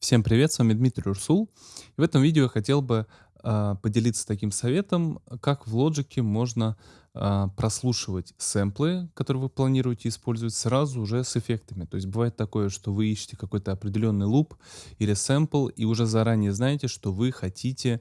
Всем привет, с вами Дмитрий Урсул. И в этом видео я хотел бы а, поделиться таким советом, как в Logic можно а, прослушивать сэмплы, которые вы планируете использовать, сразу уже с эффектами. То есть бывает такое, что вы ищете какой-то определенный луп или сэмпл, и уже заранее знаете, что вы хотите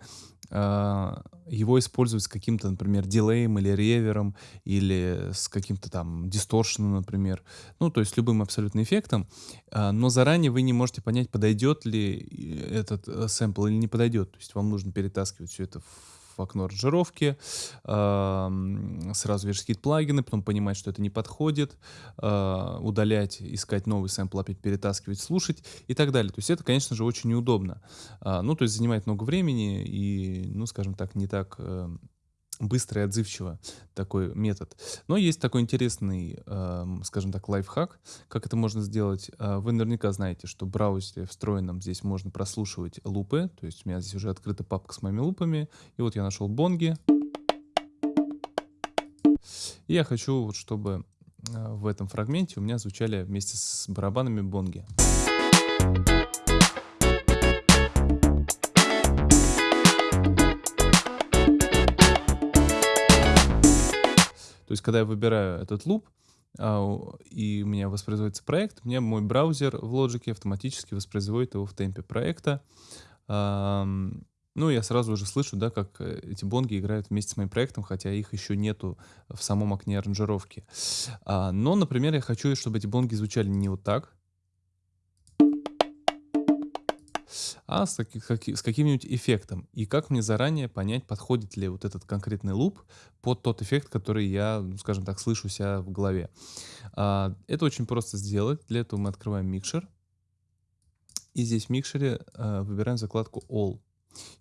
а, его использовать с каким-то, например, дилеем или ревером, или с каким-то там дисторшеном, например. Ну, то есть любым абсолютно эффектом. А, но заранее вы не можете понять, подойдет ли этот э, сэмпл или не подойдет. То есть вам нужно перетаскивать все это в в окно аранжировки, сразу вешать какие-то плагины, потом понимать, что это не подходит, а, удалять, искать новый сэмпл, опять перетаскивать, слушать и так далее. То есть это, конечно же, очень неудобно. А, ну, то есть занимает много времени и, ну, скажем так, не так эм, быстро и отзывчиво такой метод. Но есть такой интересный, э, скажем так, лайфхак, как это можно сделать. Э, вы наверняка знаете, что в браузере встроенном здесь можно прослушивать лупы, то есть у меня здесь уже открыта папка с моими лупами, и вот я нашел бонги. И я хочу, вот, чтобы э, в этом фрагменте у меня звучали вместе с барабанами бонги. То есть, когда я выбираю этот луп, а, и у меня воспроизводится проект, мне мой браузер в Logic автоматически воспроизводит его в темпе проекта. Ну, я сразу уже слышу, да, как э, эти бонги играют вместе с моим проектом, хотя их еще нету в самом окне аранжировки. А, но, например, я хочу, чтобы эти бонги звучали не вот так, а с, как, с каким-нибудь эффектом. И как мне заранее понять, подходит ли вот этот конкретный луп под тот эффект, который я, ну, скажем так, слышу себя в голове. А, это очень просто сделать. Для этого мы открываем микшер. И здесь в микшере а, выбираем закладку All.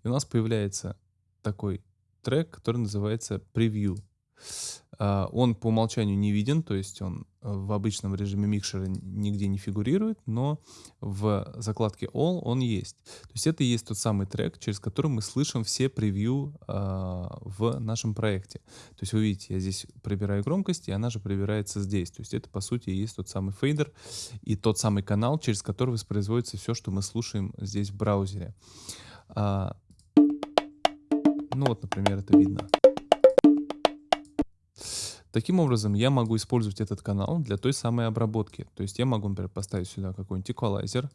И у нас появляется такой трек, который называется Preview. А, он по умолчанию не виден, то есть он э, в обычном режиме микшера нигде не фигурирует, но в закладке All он есть. То есть это и есть тот самый трек, через который мы слышим все превью э, в нашем проекте. То есть вы видите, я здесь прибираю громкость, и она же прибирается здесь. То есть это по сути и есть тот самый фейдер и тот самый канал, через который воспроизводится все, что мы слушаем здесь в браузере. А, ну вот, например, это видно. Таким образом, я могу использовать этот канал для той самой обработки. То есть я могу, например, поставить сюда какой-нибудь эквалайзер,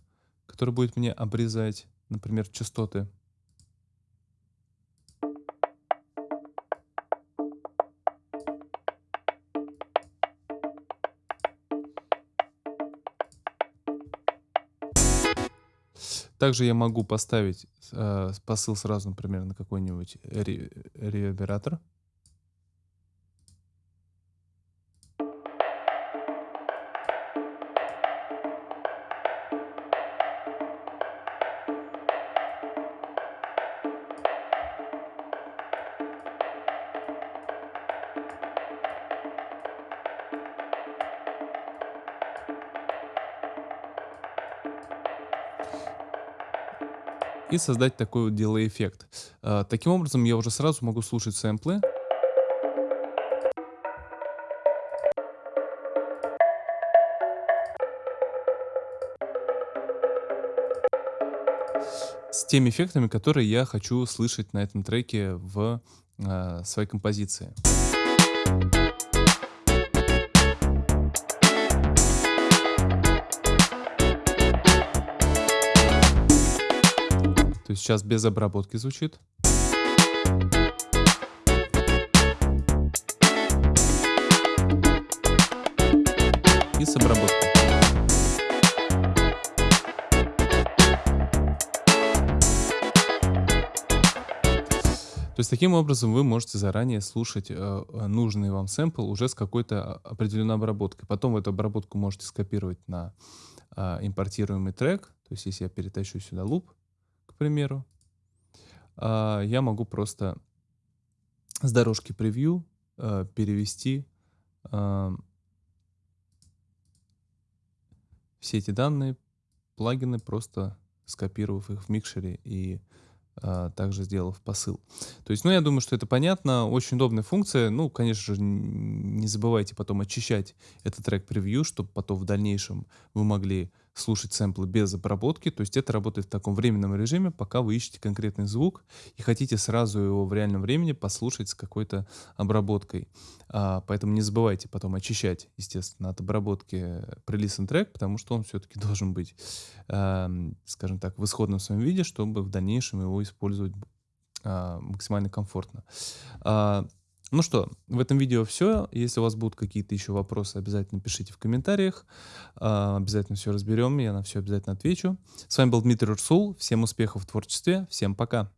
который будет мне обрезать, например, частоты. Также я могу поставить э, посыл сразу, например, на какой-нибудь ревербератор. И создать такой вот delay эффект. А, таким образом, я уже сразу могу слушать сэмплы. С теми эффектами, которые я хочу слышать на этом треке в э, своей композиции. Есть сейчас без обработки звучит. И с обработкой. То есть таким образом вы можете заранее слушать э, нужный вам сэмпл уже с какой-то определенной обработкой. Потом эту обработку можете скопировать на э, импортируемый трек. То есть если я перетащу сюда луп, примеру, а, я могу просто с дорожки превью а, перевести а, все эти данные, плагины, просто скопировав их в микшере и а, также сделав посыл. То есть, ну, я думаю, что это понятно, очень удобная функция. Ну, конечно же, не забывайте потом очищать этот трек превью, чтобы потом в дальнейшем вы могли слушать сэмплы без обработки. То есть это работает в таком временном режиме, пока вы ищете конкретный звук и хотите сразу его в реальном времени послушать с какой-то обработкой. А, поэтому не забывайте потом очищать, естественно, от обработки прелистен трек, потому что он все-таки должен быть, а, скажем так, в исходном своем виде, чтобы в дальнейшем его использовать а, максимально комфортно. А, ну что, в этом видео все. Если у вас будут какие-то еще вопросы, обязательно пишите в комментариях. А, обязательно все разберем, я на все обязательно отвечу. С вами был Дмитрий Урсул. Всем успехов в творчестве. Всем пока.